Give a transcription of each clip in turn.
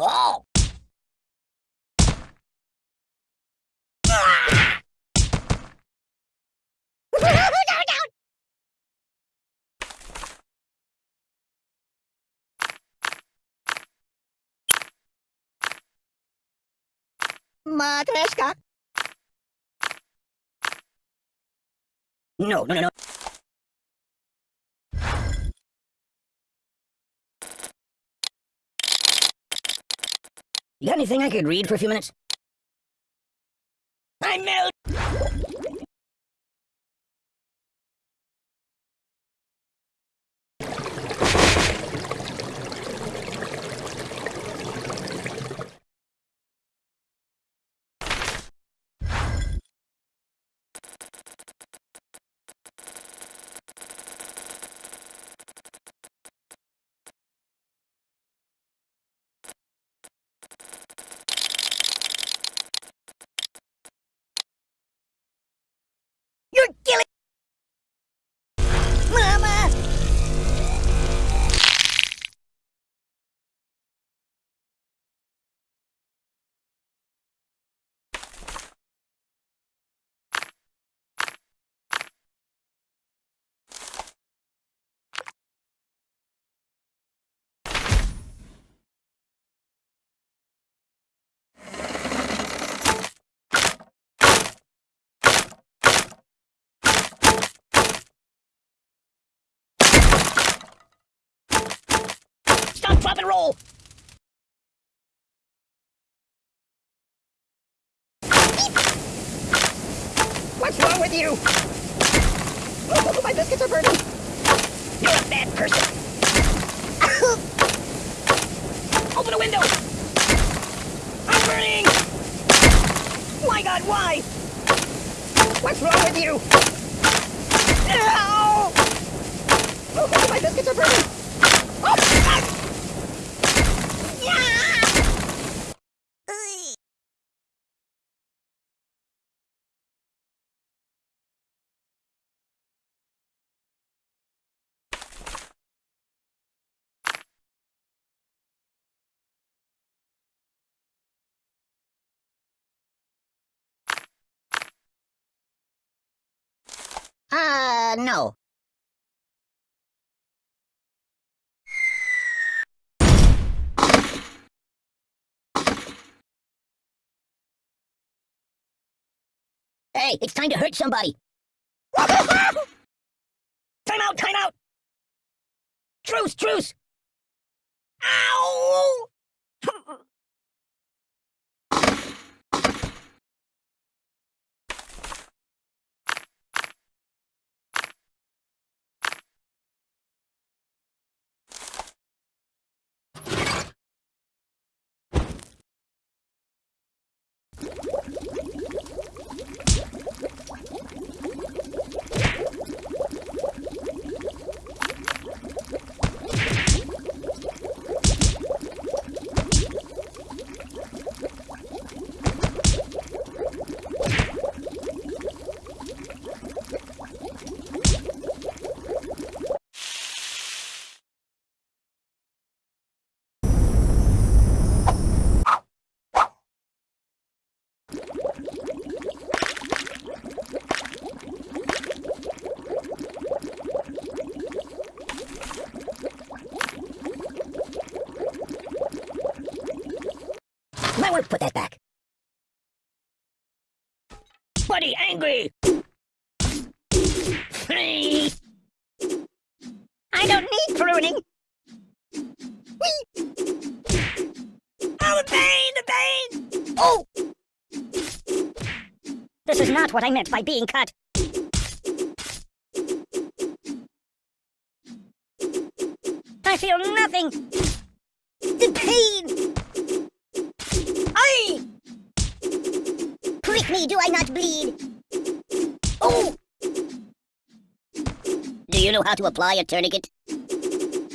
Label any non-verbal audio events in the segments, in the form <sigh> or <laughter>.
Oh! Matryoshka. No, no, no, no. You got anything I could read for a few minutes? I'm melt. And roll! What's wrong with you? Oh, my biscuits are burning! You're a bad person! <coughs> Open a window! I'm burning! My god, why? What's wrong with you? Ow! Oh, my biscuits are burning! Oh, ah! Yeah! Ugh. Uh, no. Hey, it's time to hurt somebody. <laughs> time out, time out! Truce, truce! Ow! Put that back. Buddy, angry! I don't need pruning! Whee! Oh, the pain, the pain! Oh! This is not what I meant by being cut. I feel nothing! The pain! Aye! Prick me, do I not bleed? Oh! Do you know how to apply a tourniquet?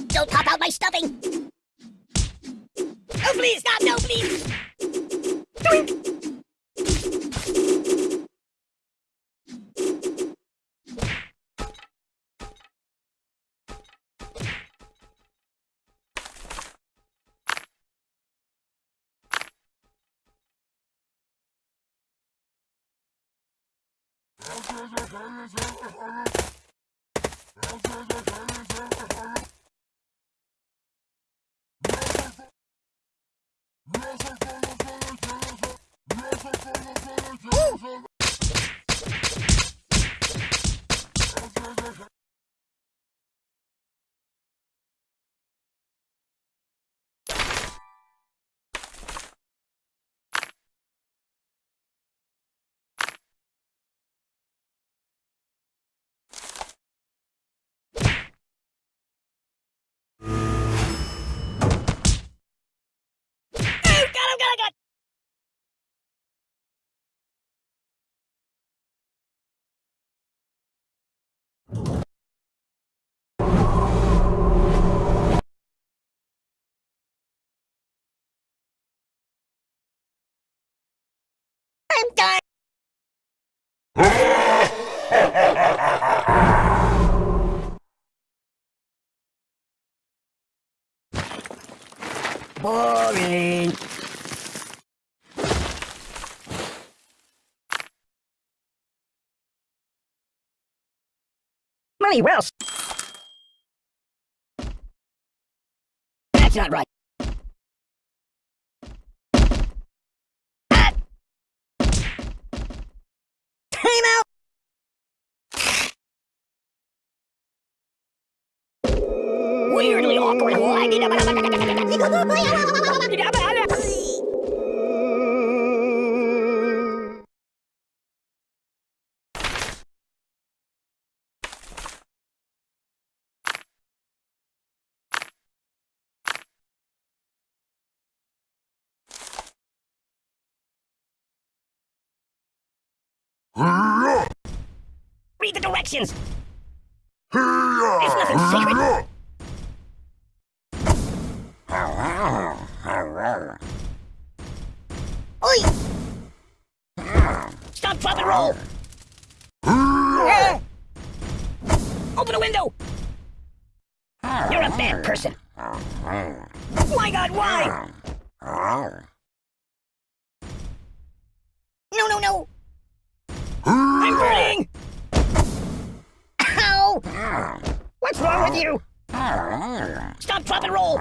Don't pop out my stuffing! Oh, please, stop! No, please! Doink! Oh, Boring. Money well. That's not right. Ah! Time out. Read the directions. There's nothing secret. Drop, and roll! Open a window! You're a bad person. My god, why? No, no, no! I'm burning! Ow! What's wrong with you? Stop, drop, and roll!